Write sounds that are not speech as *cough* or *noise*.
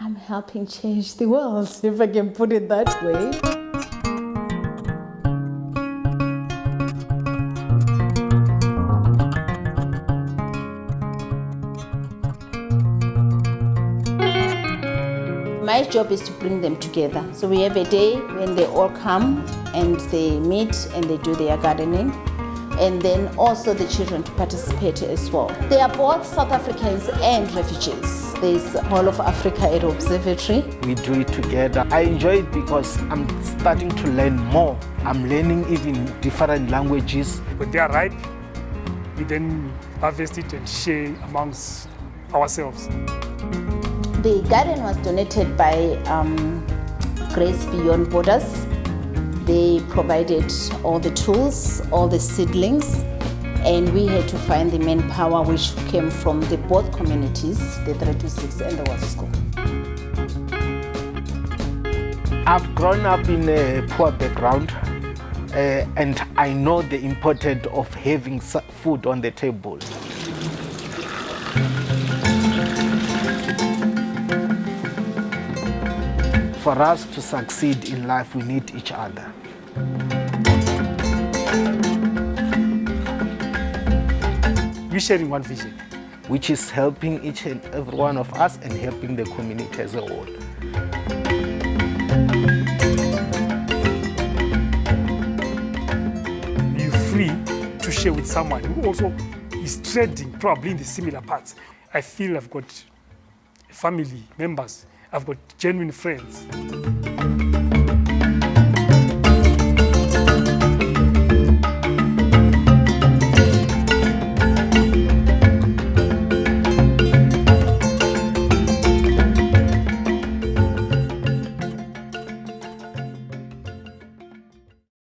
I'm helping change the world, *laughs* if I can put it that way. My job is to bring them together. So we have a day when they all come and they meet and they do their gardening and then also the children to participate as well. They are both South Africans and refugees. There's Whole of Africa at Observatory. We do it together. I enjoy it because I'm starting to learn more. I'm learning even different languages. When they are ripe, we then harvest it and share amongst ourselves. The garden was donated by um, Grace Beyond Borders. Provided all the tools, all the seedlings, and we had to find the manpower which came from the both communities, the 326 and the West School. I've grown up in a poor background uh, and I know the importance of having food on the table. For us to succeed in life, we need each other. We're sharing one vision. Which is helping each and every one of us and helping the community as a whole. You're free to share with someone who also is trading probably in the similar parts. I feel I've got family members, I've got genuine friends.